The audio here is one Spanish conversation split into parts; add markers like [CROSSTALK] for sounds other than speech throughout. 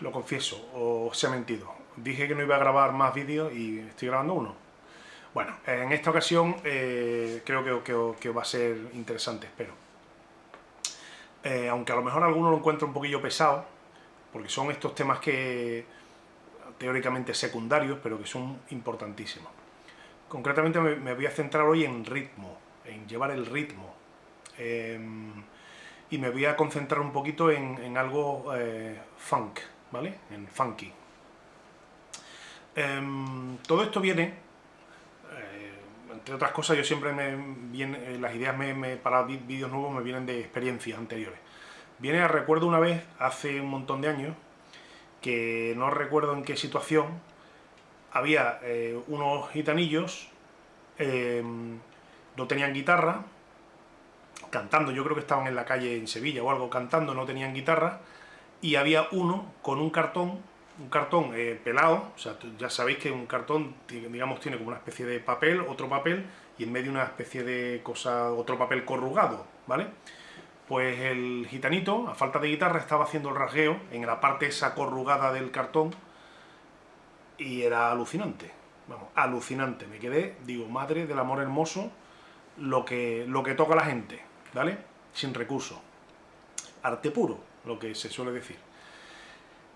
lo confieso, os he mentido. Dije que no iba a grabar más vídeos y estoy grabando uno. Bueno, en esta ocasión eh, creo que, va a ser interesante, espero. Eh, aunque a lo mejor alguno lo encuentra un poquillo pesado, porque son estos temas que teóricamente secundarios, pero que son importantísimos. Concretamente me, voy a centrar hoy en ritmo, en llevar el ritmo. Em, y me voy a concentrar un poquito en, algo eh, funk, ¿vale? En funky. Em, todo esto viene, eh, entre otras cosas, yo siempre me viene, las ideas me, para vídeos nuevos me vienen de experiencias anteriores. Viene a recuerdo una vez, hace un montón de años, que no recuerdo en qué situación, había eh, unos gitanillos, em, no tenían guitarra, cantando, yo creo que estaban en la calle en Sevilla o algo cantando, no tenían guitarra, y había uno con un cartón, un cartón eh, pelado, o sea, ya sabéis que un cartón, digamos, tiene como una especie de papel, otro papel, y en medio una especie de cosa, otro papel corrugado, ¿vale? Pues el gitanito, a falta de guitarra, estaba haciendo el rasgueo en la parte esa corrugada del cartón, y era alucinante, vamos, alucinante, me quedé, digo, madre del amor hermoso, lo que, lo que toca la gente, ¿vale? Sin recurso. Arte puro, lo que se suele decir.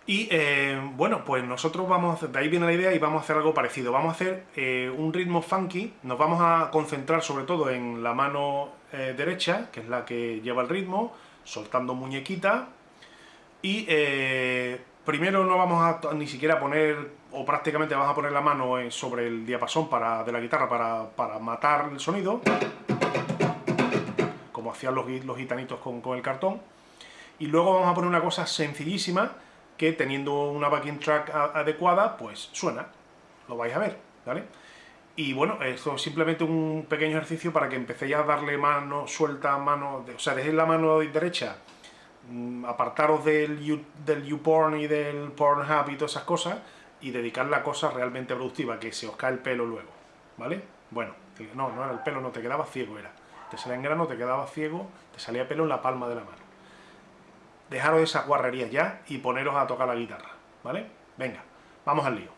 Y eh, bueno, pues nosotros vamos de ahí viene la idea y vamos a hacer algo parecido. Vamos a hacer eh, un ritmo funky, nos vamos a concentrar sobre todo en la mano eh, derecha, que es la que lleva el ritmo, soltando muñequita. Y primero no vamos a ni siquiera poner, o prácticamente vamos a poner la mano sobre el diapasón de la guitarra para, para matar el sonido como hacían los, los gitanitos con, el cartón. Y luego vamos a poner una cosa sencillísima, que teniendo una backing track adecuada, pues suena. Lo vais a ver, ¿vale? Y bueno, esto es simplemente un pequeño ejercicio para que empecéis a darle mano suelta, mano... o sea, dejéis la mano derecha, mm, apartaros del, del YouPorn y del Pornhub y todas esas cosas, y dedicarle a cosas realmente productivas, que se os cae el pelo luego, ¿vale? Bueno, no, no era el pelo, no te quedaba ciego, era te salía en grano, te quedaba ciego, te salía pelo en la palma de la mano. Dejaros esas guarrerías ya y poneros a tocar la guitarra, ¿vale? Venga, vamos al lío.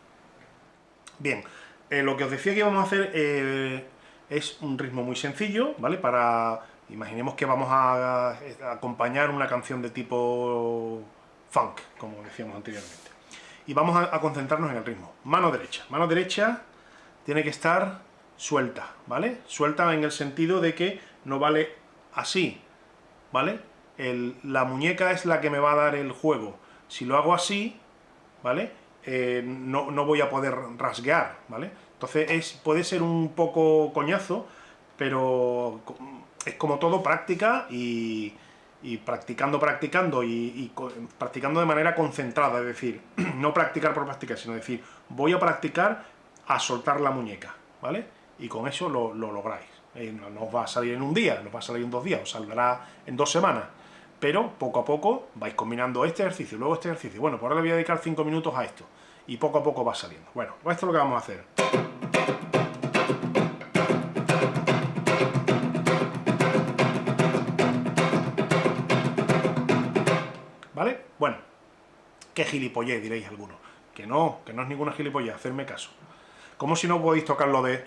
Bien, eh, lo que os decía que íbamos a hacer eh, es un ritmo muy sencillo, ¿vale? Para, imaginemos que vamos a, acompañar una canción de tipo funk, como decíamos anteriormente. Y vamos a concentrarnos en el ritmo. Mano derecha. Mano derecha tiene que estar suelta, ¿vale? Suelta en el sentido de que no vale así, ¿vale? La muñeca es la que me va a dar el juego. Si lo hago así, ¿vale? Eh, no, voy a poder rasguear, ¿vale? Entonces es, puede ser un poco coñazo, pero es como todo práctica y, practicando, practicando y, y, practicando de manera concentrada, es decir, [CLEARS THROAT] no practicar por practicar, sino decir, voy a practicar a soltar la muñeca, ¿vale? y con eso lo, lográis. Eh, no, os va a salir en un día, no va a salir en dos días, os saldrá en dos semanas, pero poco a poco vais combinando este ejercicio, luego este ejercicio. Bueno, por ahora le voy a dedicar cinco minutos a esto, y poco a poco va saliendo. Bueno, pues esto es lo que vamos a hacer. ¿Vale? Bueno, qué gilipollez, diréis algunos. Que no, que no es ninguna gilipollez, hacerme caso. ¿Cómo si no podéis tocar lo de...?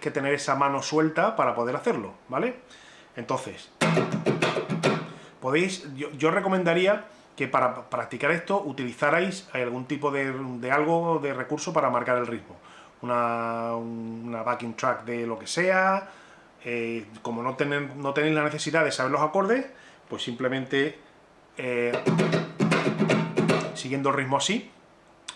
Que tener esa mano suelta para poder hacerlo, ¿vale? Entonces, podéis... Yo, recomendaría que para practicar esto utilizarais algún tipo de, algo, de recurso para marcar el ritmo. Una, backing track de lo que sea, eh, como no, no tenéis la necesidad de saber los acordes, pues simplemente... Eh, siguiendo el ritmo así,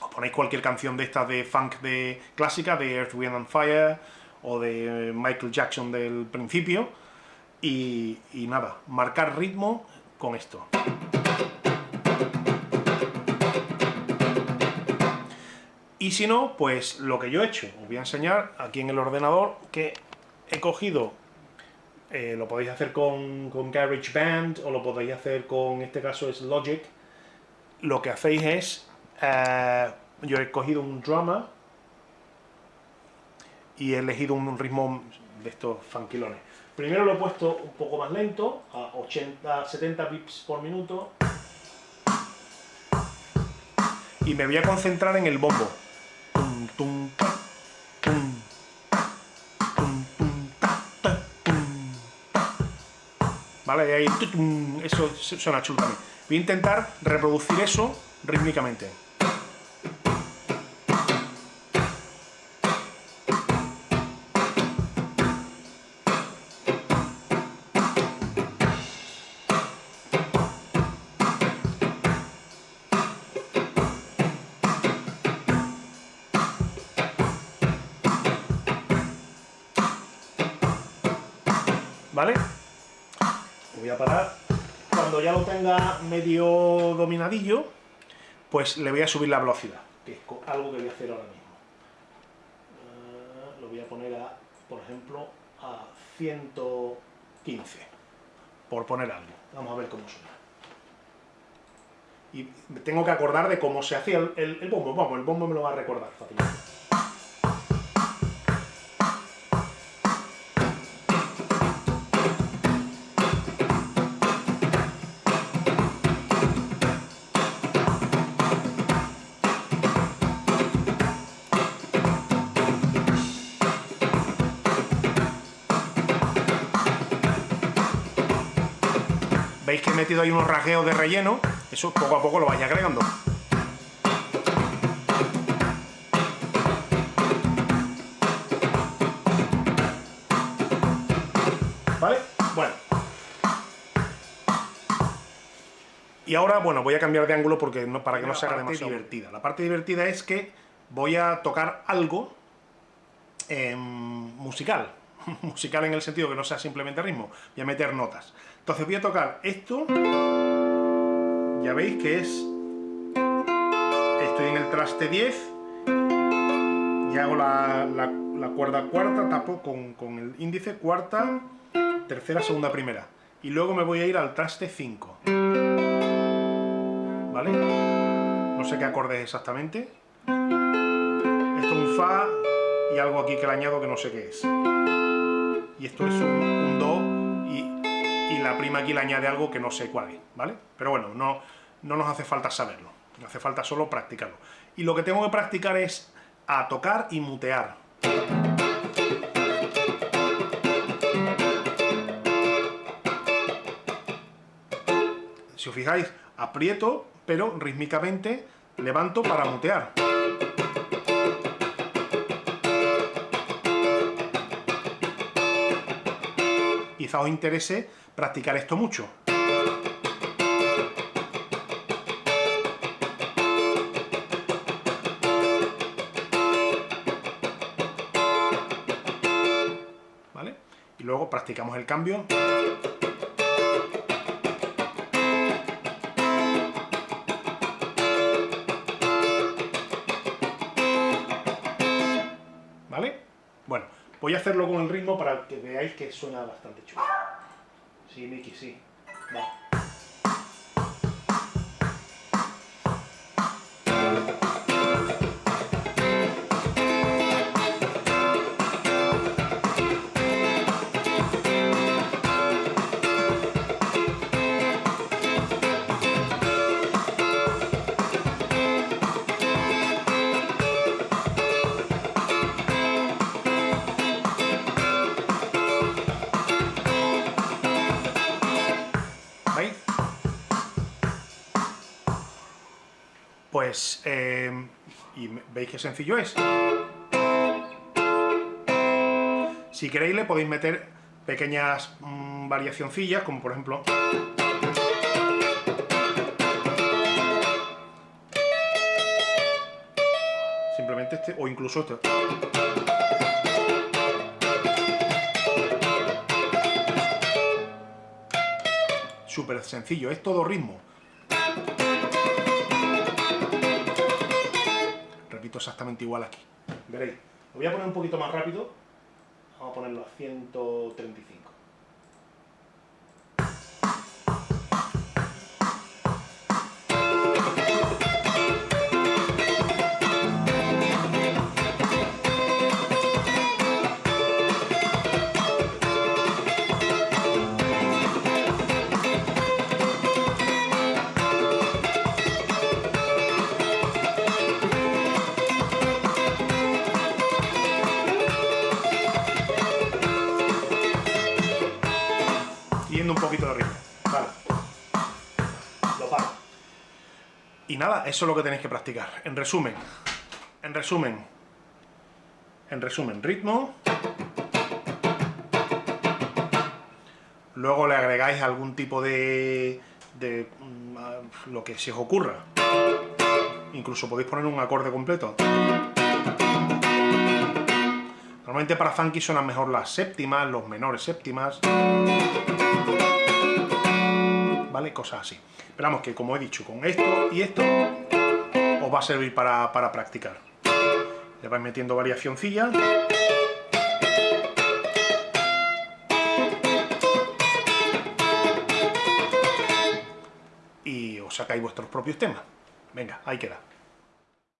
os ponéis cualquier canción de estas de funk de clásica, de Earth, Wind and Fire, o de Michael Jackson del principio, y, nada, marcar ritmo con esto. Y si no, pues lo que yo he hecho, os voy a enseñar aquí en el ordenador que he cogido, eh, lo podéis hacer con, con GarageBand, o lo podéis hacer con, este caso es Logic, lo que hacéis es, eh, yo he cogido un drama y he elegido un ritmo de estos funkilones. Primero lo he puesto un poco más lento, a 80, 70 bits por minuto. Y me voy a concentrar en el bombo. ¿Vale? Y ahí, eso suena chulo también. Voy a intentar reproducir eso rítmicamente. ¿Vale? Lo voy a parar. Cuando ya lo tenga medio dominadillo, pues le voy a subir la velocidad, que es algo que voy a hacer ahora mismo. Uh, lo voy a poner a, por ejemplo, a 115, por poner algo. Vamos a ver cómo suena. Y tengo que acordar de cómo se hacía el bombo. Vamos, el bombo me lo va a recordar fácilmente. Que he metido ahí unos rasgueos de relleno, eso poco a poco lo vais agregando. ¿Vale? Bueno. Y ahora, bueno, voy a cambiar de ángulo porque no, para que no se haga demasiado divertida. La parte divertida es que voy a tocar algo eh, musical, [LAUGHS] musical en el sentido que no sea simplemente ritmo, voy a meter notas. Entonces voy a tocar esto, ya veis que es, estoy en el traste 10, y hago la, la, cuerda cuarta, tapo con, con, el índice, cuarta, tercera, segunda, primera. Y luego me voy a ir al traste 5. ¿Vale? No sé qué acorde es exactamente. Esto es un Fa y algo aquí que le añado que no sé qué es y esto es un, do y, y, la prima aquí le añade algo que no sé cuál es, ¿vale? Pero bueno, no, no nos hace falta saberlo, nos hace falta solo practicarlo. Y lo que tengo que practicar es a tocar y mutear. Si os fijáis, aprieto, pero rítmicamente levanto para mutear. Quizá os interese practicar esto mucho. ¿Vale? Y luego practicamos el cambio. Voy a hacerlo con el ritmo para que veáis que suena bastante chulo. Sí, Miki, sí. Va. Pues, eh, y veis qué sencillo es. Si queréis le podéis meter pequeñas mmm, variacioncillas, como por ejemplo... Simplemente este, o incluso este. Súper sencillo, es todo ritmo. Exactamente igual aquí. Veréis. Lo voy a poner un poquito más rápido. Vamos a ponerlo a 135. Y nada, eso es lo que tenéis que practicar. En resumen, en resumen, en resumen, ritmo. Luego le agregáis algún tipo de, de mm, lo que se os ocurra. Incluso podéis poner un acorde completo. Normalmente para funky suenan mejor las séptimas, los menores séptimas. ¿Vale? Cosas así. Esperamos que, como he dicho, con esto y esto os va a servir para, para practicar. Le vais metiendo variacioncillas. Y os sacáis vuestros propios temas. Venga, ahí queda.